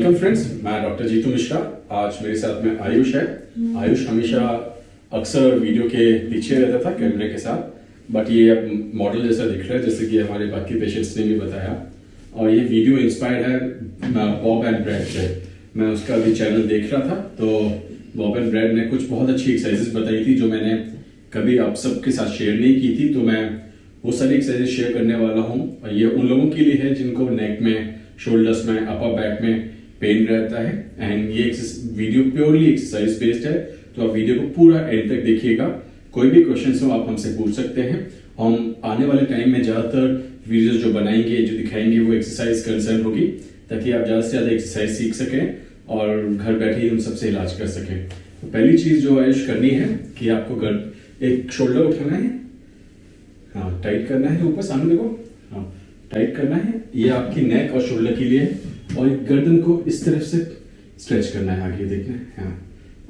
Welcome friends मैं doctor Jitu Mishra. आज मेरे साथ में आयुष है। आयुष हमेशा अक्सर वीडियो के पीछे रहता था कैमरे के साथ बट ये अब मॉडल जैसा दिख रहा है, जैसे कि हमारे बाकी पेशेंट्स ने भी बताया। और ये वीडियो इंस्पायर्ड है बॉब एंड ब्रेड से। मैं उसका भी चैनल देख रहा था तो बॉब एंड ब्रेड ने कुछ बहुत अच्छी एक्सरसाइजेस बताई थी, जो मैंने कभी आप सबके साथ शेयर नहीं की थी तो मैं वो सारी एक्सरसाइज शेयर करने वाला हूँ। ये उन लोगों के लिए है जिनको नेक में शोल्डर्स में अपर बैक में पेन रहता है एंड ये वीडियो प्योरली एक्सरसाइज बेस्ड है तो आप वीडियो को पूरा एंड तक देखिएगा। कोई भी क्वेश्चन हो, आप हमसे पूछ सकते हैं। हम आने वाले टाइम में ज़्यादातर वीडियोस जो बनाएँगे, जो दिखाएँगे, वो एक्सरसाइज कंसर्न होगी, ताकि आप ज़्यादा से ज़्यादा एक्सरसाइज सीख सकें और घर बैठे ही उन सबसे इलाज कर सकें। तो पहली चीज़ जो आयुष करनी है कि आपको घर, एक शोल्डर उठाना है। हाँ टाइट करना है ऊपर, सामने देखो। हाँ टाइट करना है। ये आपकी नेक और शोल्डर के लिए और गर्दन को इस तरफ़ से स्ट्रेच करना है आगे, देखना हाँ।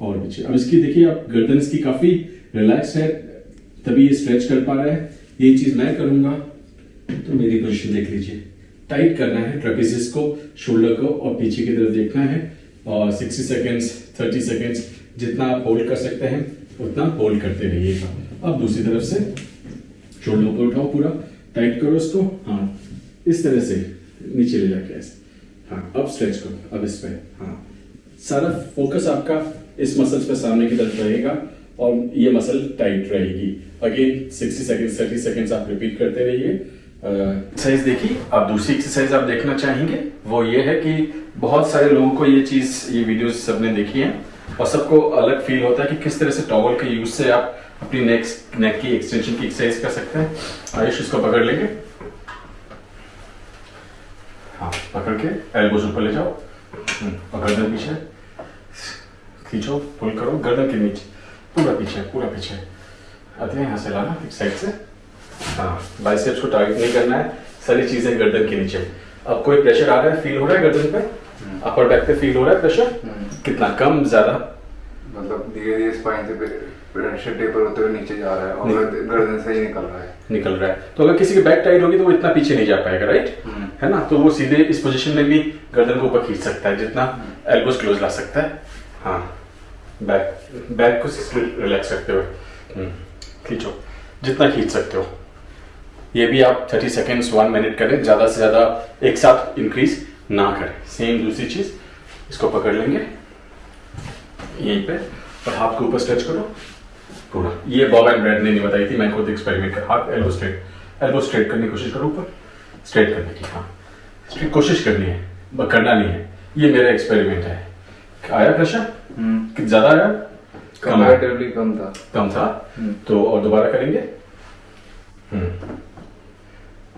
और पीछे। अब इसकी, देखिए, आप गर्दन इसकी काफ़ी रिलैक्स है, तभी ये स्ट्रेच कर पा रहा है। ये चीज़ मैं करूँगा तो मेरी पोजिशन देख लीजिए। टाइट करना है ट्रेपेजिस को शोल्डर को, और पीछे की तरफ़ देखना है। और 60 सेकेंड्स 30 सेकेंड्स जितना आप होल्ड कर सकते हैं, उतना होल्ड करते रहिएगा अब दूसरी तरफ़ से शोल्डर को उठाओ पूरा। टाइट करो इसको। हाँ इस तरह से नीचे ले जाके ऐसे। हाँ अब स्ट्रेच करो अब इस पे हाँ। सारा फोकस आपका इस मसल्स पे सामने की तरफ़ रहेगा और ये मसल टाइट रहेगी। अगेन 60 सेकंड्स 30 सेकंड्स आप रिपीट करते रहिए। एक्सरसाइज देखिए आप दूसरी एक्सरसाइज आप देखना चाहेंगे वो ये है कि बहुत सारे लोगों को ये चीज़ ये वीडियोस सबने देखी है और सबको अलग फील होता है कि किस तरह से टॉवल के यूज़ से आप अपनी नेक नेक की एक्सटेंशन की एक्सरसाइज कर सकते हैं। आयुष इसको पकड़ लेंगे। हाँ पकड़ के एल्बोज ऊपर ले जाओ। और गर्दन पीछे। खींचो पुल करो गर्दन के नीचे। पूरा पीछे पूरा पीछे। आते हैं यहाँ से लाना एक साइड से। हाँ बाइसेप्स को टारगेट नहीं करना है। सारी चीज़ें गर्दन के नीचे। अब कोई प्रेशर आ रहा है फील हो रहा है गर्दन पे? अपर बैक पे फील हो रहा है प्रेशर कितना कम ज़्यादा? मतलब धीरे धीरे स्पाइन से प्रेशर टेपर होते हुए नीचे जा रहा है और गर्दन से ही निकल रहा है। निकल रहा है। तो अगर किसी की बैक टाइट होगी तो वो इतना पीछे नहीं जा पाएगा राइट हम्म। है ना? तो वो सीधे इस पोजीशन में भी गर्दन को ऊपर खींच सकता है जितना एल्बोस क्लोज ला सकता है। हाँ बैक बैक को रिलैक्स रखते हुए। हम्म, खींचो जितना खींच सकते हो। ये भी आप 30 सेकेंड्स वन मिनट करें ज़्यादा से ज़्यादा एक साथ इंक्रीज ना करें। सेम दूसरी चीज़ इसको पकड़ लेंगे। यहीं पे और हाथ को ऊपर स्ट्रेच करो। पूरा। ये बॉब एंड ब्रेड ने नहीं बताई थी मैं खुद एक्सपेरिमेंट कर हाथ एल्बो स्ट्रेट एल्बो स्ट्रेट करने की कोशिश करो ऊपर। स्ट्रेट करने की हाँ। स्ट्रेट कोशिश करनी है ब- करना नहीं है। ये मेरा एक्सपेरिमेंट है। आया प्रेशर कि ज़्यादा आया? कम कंपैरेटिवली कम था। कम था? हम्म। तो और दोबारा करेंगे? हम्म।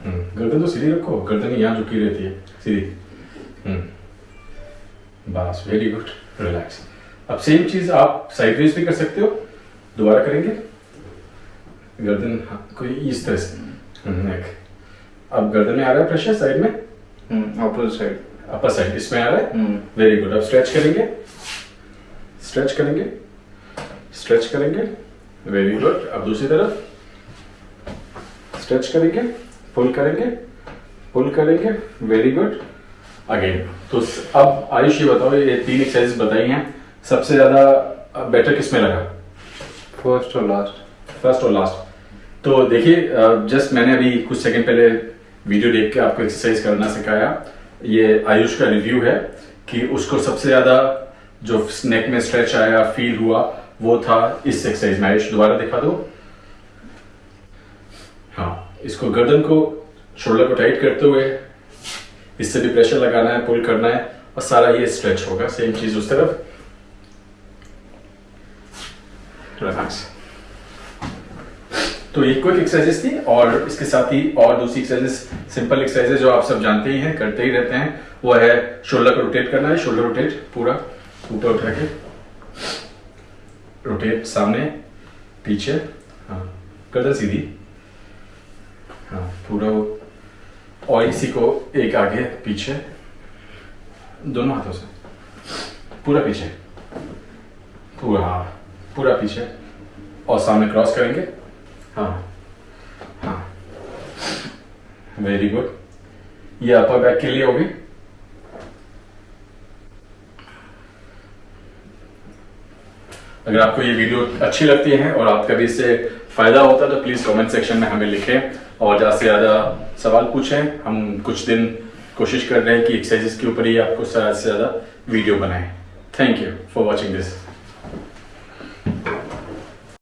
हम्म, गर्दन तो सीधी रखो। गर्दन यहाँ झुकी रहती है सीधी। हम्म। बस वेरी गुड रिलैक्स अब सेम चीज़ आप साइडवेज भी कर सकते हो। दोबारा करेंगे? गर्दन हाँ, कोई इस तरह से। हम्म, neck। अब गर्दन में आ रहा है प्रेशर साइड में? अपोजिट साइड अपर साइड इसमें आ रहा है? वेरी गुड अब स्ट्रेच करेंगे? स्ट्रेच करेंगे? स्ट्रेच करेंगे? वेरी गुड अब दूसरी तरफ़? स्ट्रेच करेंगे? पुल करेंगे? पुल करेंगे? वेरी गुड अगेन तो अब आयुष ये बताओ ये तीन एक्सरसाइज बताई हैं। सबसे ज़्यादा बेटर किसमें लगा? फ़र्स्ट और लास्ट फ़र्स्ट और लास्ट तो देखिए जस्ट मैंने अभी कुछ सेकंड पहले वीडियो देख के आपको एक्सरसाइज करना सिखाया। ये आयुष का रिव्यू है कि उसको सबसे ज़्यादा जो नेक में स्ट्रेच आया फील हुआ, वो था इस एक्सरसाइज में। आयुष, दोबारा दिखा दो। हाँ इसको गर्दन को शोल्डर को टाइट करते हुए इससे भी प्रेशर लगाना है पुल करना है और सारा ये स्ट्रेच होगा। सेम चीज़ उस तरफ़। रिलैक्स तो ये क्विक एक्सरसाइजेस थी और इसके साथ ही और दूसरी एक्सरसाइजेस सिंपल एक्सरसाइजेस जो आप सब जानते ही हैं, करते ही रहते हैं, वो है शोल्डर को रोटेट करना है शोल्डर रोटेट पूरा, ऊपर उठा के रोटेट सामने, पीछे हाँ गर्दन सीधी हाँ पूरा और इसी को एक आगे, पीछे, दोनों हाथों से, पूरा पीछे, पूरा हाँ पूरा पीछे, और सामने क्रॉस करेंगे हाँ।, हाँ। वेरी गुड ये अपर बैक के लिए होगी। अगर आपको ये वीडियो अच्छी लगती है और आपका भी इससे फ़ायदा होता है तो प्लीज़ कमेंट सेक्शन में हमें लिखें। और ज़्यादा से ज़्यादा सवाल पूछें। हम कुछ दिन कोशिश कर रहे हैं कि एक्सरसाइजेस के ऊपर ही आपको ज़्यादा से ज़्यादा वीडियो बनाएँ। Thank you for watching this